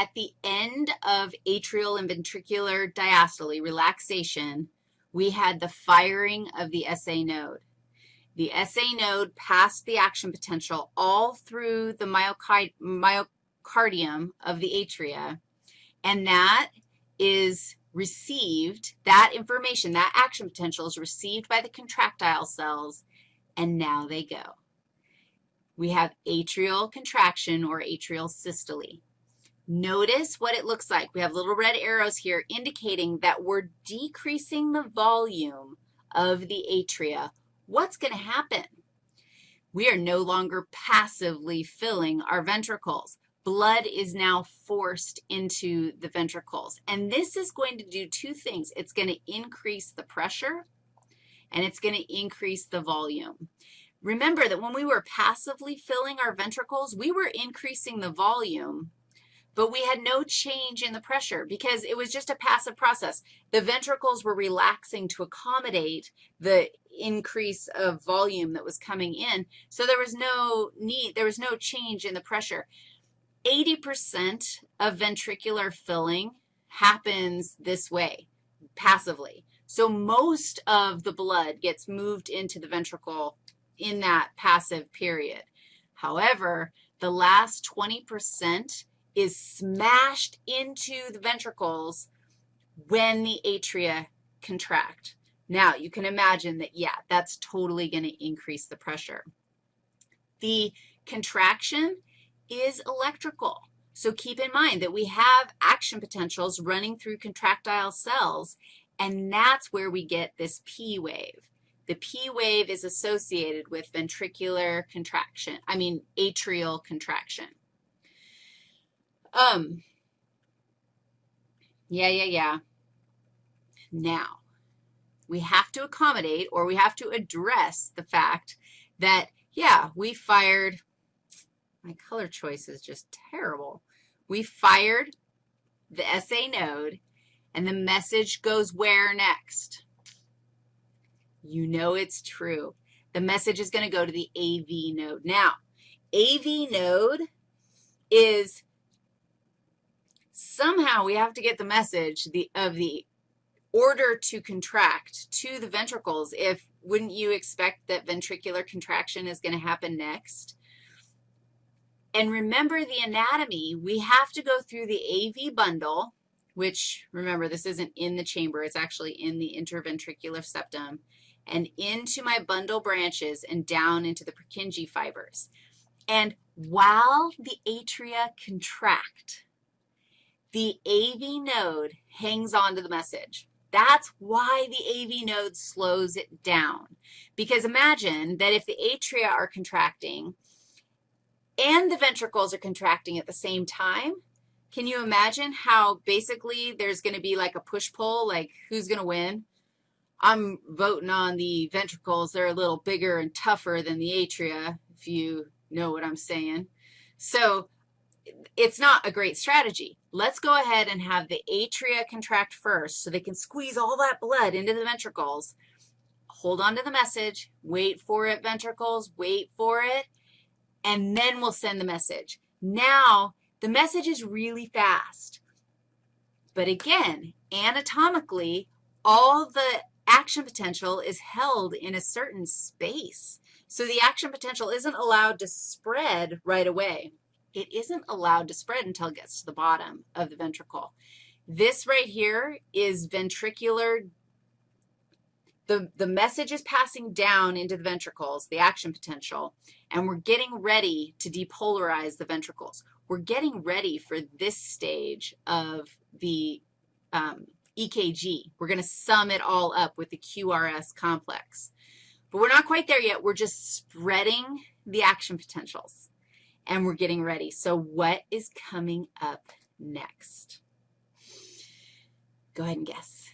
at the end of atrial and ventricular diastole, relaxation, we had the firing of the SA node. The SA node passed the action potential all through the myocardium of the atria, and that is received, that information, that action potential is received by the contractile cells, and now they go. We have atrial contraction or atrial systole. Notice what it looks like. We have little red arrows here indicating that we're decreasing the volume of the atria. What's going to happen? We are no longer passively filling our ventricles blood is now forced into the ventricles. And this is going to do two things. It's going to increase the pressure, and it's going to increase the volume. Remember that when we were passively filling our ventricles, we were increasing the volume, but we had no change in the pressure because it was just a passive process. The ventricles were relaxing to accommodate the increase of volume that was coming in, so there was no need, there was no change in the pressure. 80% of ventricular filling happens this way, passively. So most of the blood gets moved into the ventricle in that passive period. However, the last 20% is smashed into the ventricles when the atria contract. Now, you can imagine that, yeah, that's totally going to increase the pressure. The contraction is electrical. So keep in mind that we have action potentials running through contractile cells, and that's where we get this P wave. The P wave is associated with ventricular contraction, I mean atrial contraction. Um, yeah, yeah, yeah. Now, we have to accommodate or we have to address the fact that, yeah, we fired my color choice is just terrible. We fired the SA node, and the message goes where next? You know it's true. The message is going to go to the AV node. Now, AV node is somehow we have to get the message the, of the order to contract to the ventricles if, wouldn't you expect that ventricular contraction is going to happen next? And remember the anatomy, we have to go through the AV bundle, which, remember, this isn't in the chamber. It's actually in the interventricular septum, and into my bundle branches and down into the Purkinje fibers. And while the atria contract, the AV node hangs on to the message. That's why the AV node slows it down. Because imagine that if the atria are contracting, and the ventricles are contracting at the same time, can you imagine how basically there's going to be like a push-pull, like who's going to win? I'm voting on the ventricles. They're a little bigger and tougher than the atria, if you know what I'm saying. So it's not a great strategy. Let's go ahead and have the atria contract first so they can squeeze all that blood into the ventricles. Hold on to the message. Wait for it, ventricles. Wait for it and then we'll send the message. Now, the message is really fast. But again, anatomically, all the action potential is held in a certain space. So the action potential isn't allowed to spread right away. It isn't allowed to spread until it gets to the bottom of the ventricle. This right here is ventricular the, the message is passing down into the ventricles, the action potential, and we're getting ready to depolarize the ventricles. We're getting ready for this stage of the um, EKG. We're going to sum it all up with the QRS complex. But we're not quite there yet. We're just spreading the action potentials, and we're getting ready. So what is coming up next? Go ahead and guess.